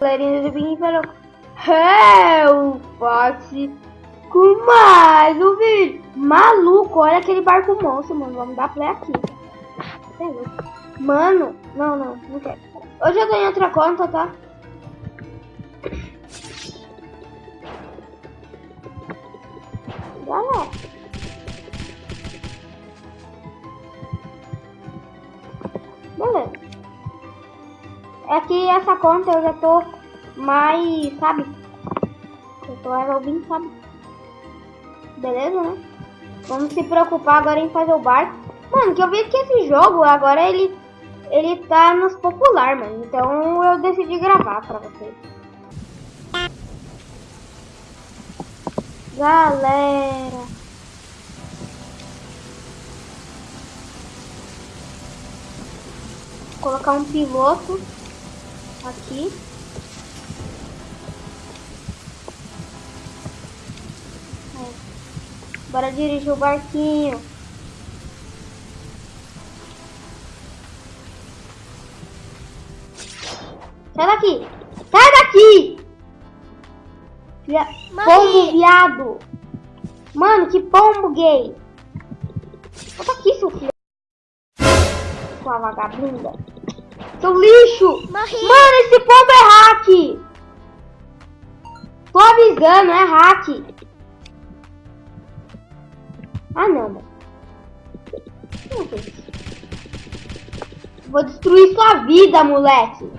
Galerinha do Big falou É o Foxy com mais um vídeo. Maluco, olha aquele barco monstro, mano. Vamos dar play aqui. Mano, não, não, não quero. Hoje eu tenho outra conta, tá? Galera É que essa conta eu já tô mais, sabe? Eu tô 20, sabe? Beleza, né? Vamos se preocupar agora em fazer o barco. Mano, que eu vi que esse jogo agora ele ele tá nos popular, mano. Então eu decidi gravar pra vocês. Galera. Vou colocar um piloto aqui. Bora dirigir o barquinho. Sai daqui! Sai daqui! Via... Pombo viado! Mano, que pombo gay! Volta aqui, seu filho. Sua vagabunda. Seu lixo! Morri. Mano, esse pombo é hack! Tô avisando, é hack! Ah, não, mano. Vou destruir sua vida, moleque.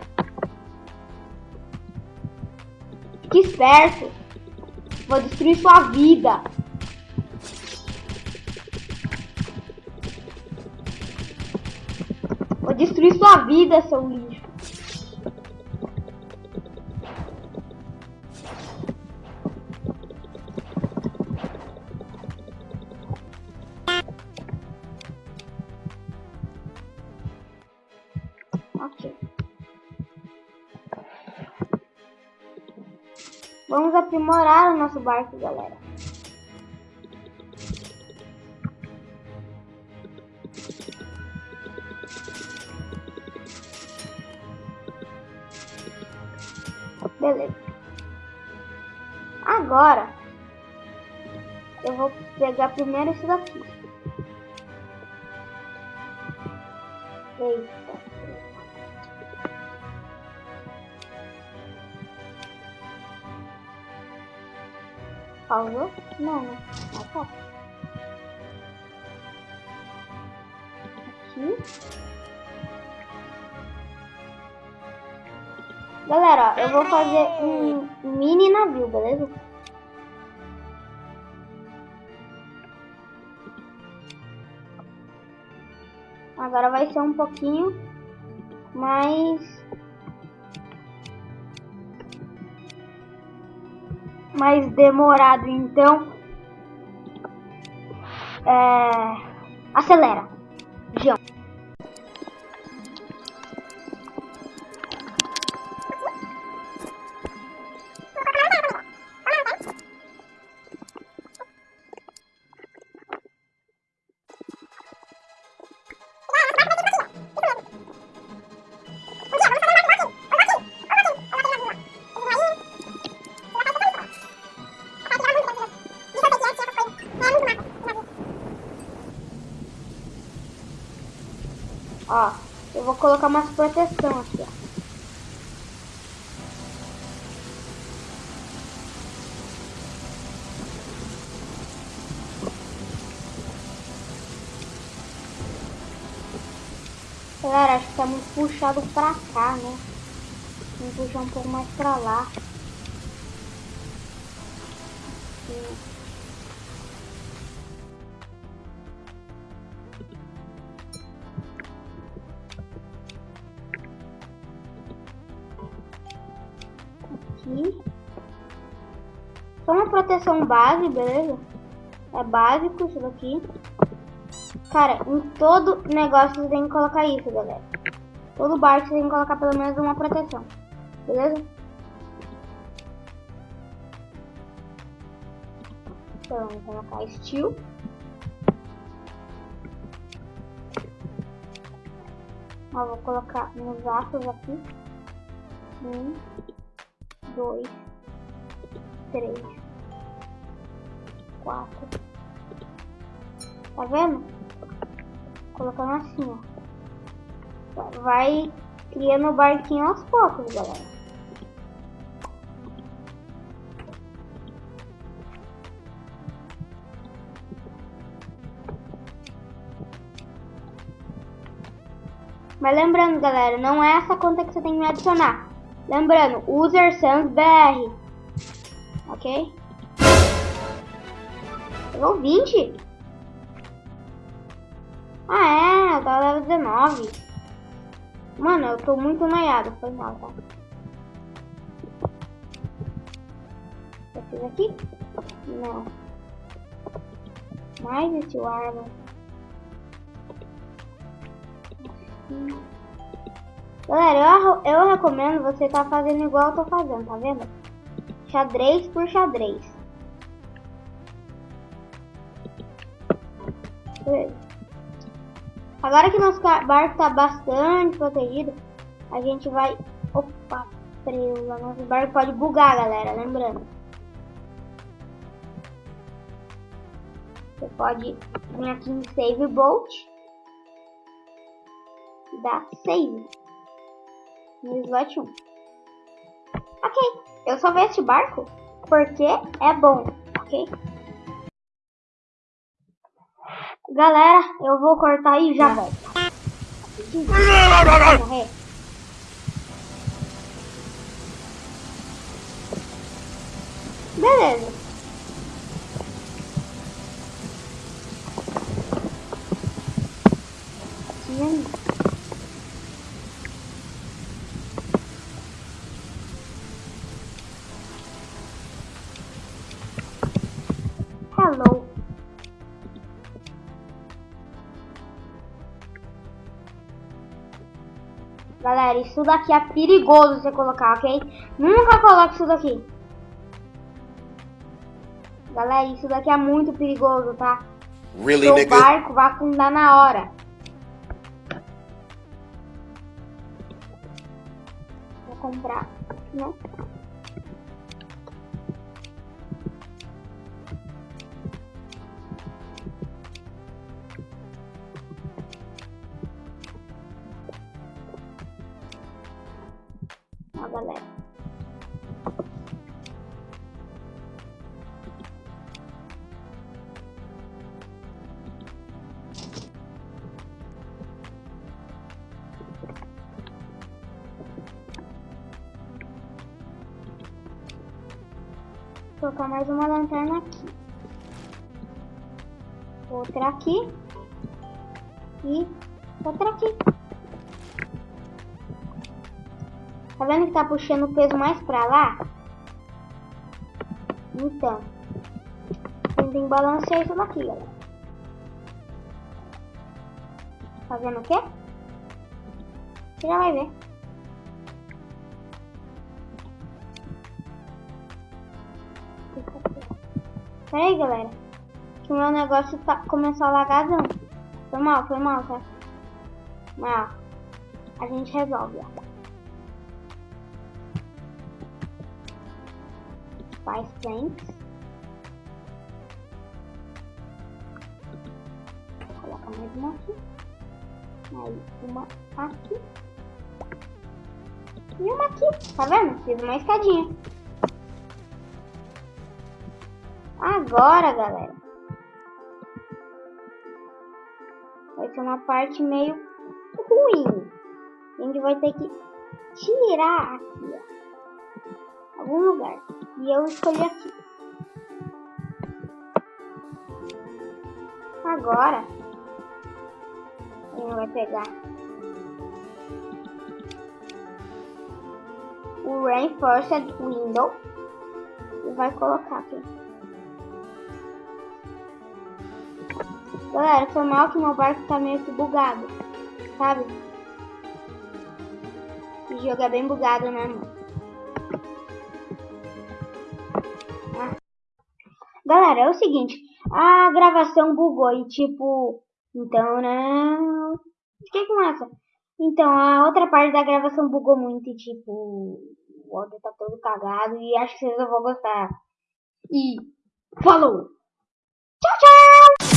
Fique esperto. Vou destruir sua vida. Destruir sua vida, seu lixo. Vamos aprimorar o nosso barco, galera. Beleza. Agora, eu vou pegar primeiro esse daqui. Eita. Pausou? Não, né? Ah, tá. Aqui. Galera, ó, eu vou fazer um mini navio, beleza? Agora vai ser um pouquinho mais mais demorado, então é, acelera. João. Colocar umas proteção aqui, ó. Galera, acho que tá muito puxado pra cá, né? Vamos puxar um pouco mais pra lá. Proteção base, beleza? É básico isso daqui. Cara, em todo negócio você tem que colocar isso, galera. Todo barco você tem que colocar pelo menos uma proteção. Beleza? Então, vou colocar steel. Ó, vou colocar nos aços aqui. Um, dois, três, quatro. Tá vendo? Colocando assim, ó. Vai criando o barquinho aos poucos, galera. Mas lembrando, galera, não é essa conta que você tem que me adicionar. Lembrando, user sans BR. Ok? Pegou 20? Ah, é, eu tava level 19. Mano, eu tô muito noiado, foi mal, tá? Fiz aqui? Não. Mais esse arma. Galera, eu, eu recomendo você tá fazendo igual eu tô fazendo, tá vendo? Xadrez por xadrez. Agora que nosso barco está bastante protegido, a gente vai... Opa, preula. Nosso barco pode bugar, galera, lembrando. Você pode vir aqui em Save Boat da save no slot 1. Ok, eu só vi este barco porque é bom, ok? Galera, eu vou cortar e já volto. Galera, isso daqui é perigoso você colocar, ok? Nunca coloque isso daqui. Galera, isso daqui é muito perigoso, tá? Really, Seu barco vai afundar na hora. Vou comprar, né? Galera. Vou colocar mais uma lanterna aqui. Outra aqui. E outra aqui. Tá vendo que tá puxando o peso mais pra lá? Então, tem balancear isso daqui, galera. Tá vendo o quê? Você já vai ver. Pera aí, galera. Que o meu negócio tá, começou a lagar, Foi mal, foi mal, tá? Mas, ó, a gente resolve, ó. Faz planks. Coloca mais uma aqui. Mais uma aqui. E uma aqui. Tá vendo? Fiz uma escadinha. Agora, galera. Vai ser uma parte meio ruim. A gente vai ter que tirar aqui, ó. Algum lugar. E eu escolhi aqui. Agora, ele vai pegar o Reinforced Window e vai colocar aqui. Galera, foi mal que meu barco tá meio que bugado, sabe? O jogo é bem bugado, né, mano? Galera, é o seguinte, a gravação bugou e tipo, então não. Fiquei com essa. Então, a outra parte da gravação bugou muito e tipo, o áudio tá todo cagado e acho que vocês não vão gostar. E falou! Tchau, tchau!